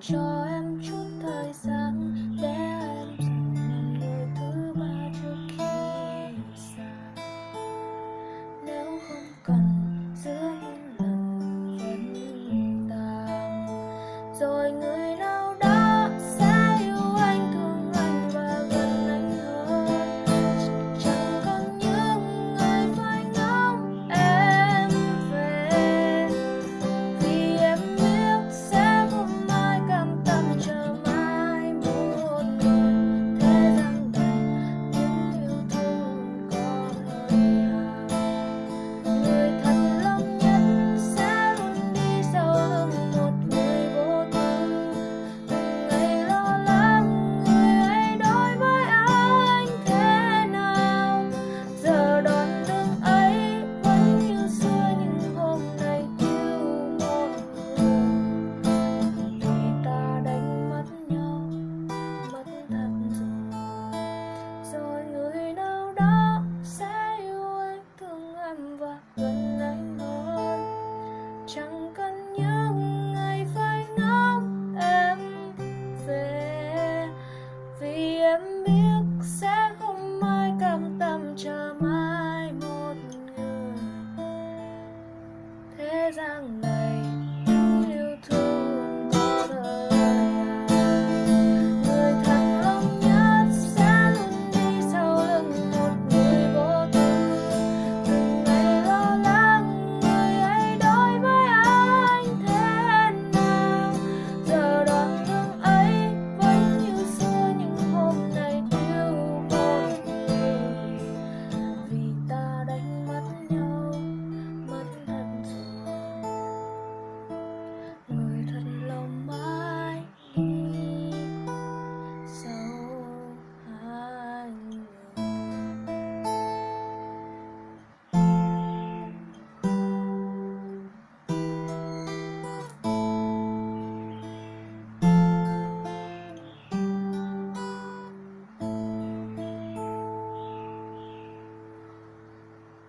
cho em chút